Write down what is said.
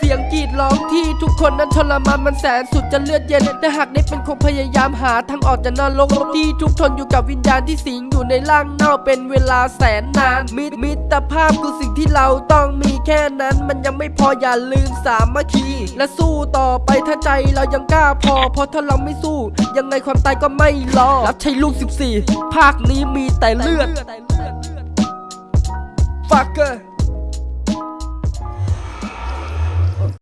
เสียงกรีดร้องที่ทุกคนนั้นทรมานมันแสนสุดจะเลือดเย็นแต่หากได้เป็นคงพยายามหาทางออกจากนรกที่ทุกทนอยู่กับวิญญาณที่สิงอยู่ในร่างเน่าเป็นเวลาแสนนาน มิตรมิตรภาพคือสิ่งที่เราต้องมีแค่นั้นมันยังไม่พออย่าลืมสามัคคี และสู้ต่อไปถ้าใจเรายังกล้าพอ เพราะถ้าเราไม่สู้ ยังไงความตายก็ไม่รอรับใช้ลูก 14 ภาคนี้มีแต่เลือด fucker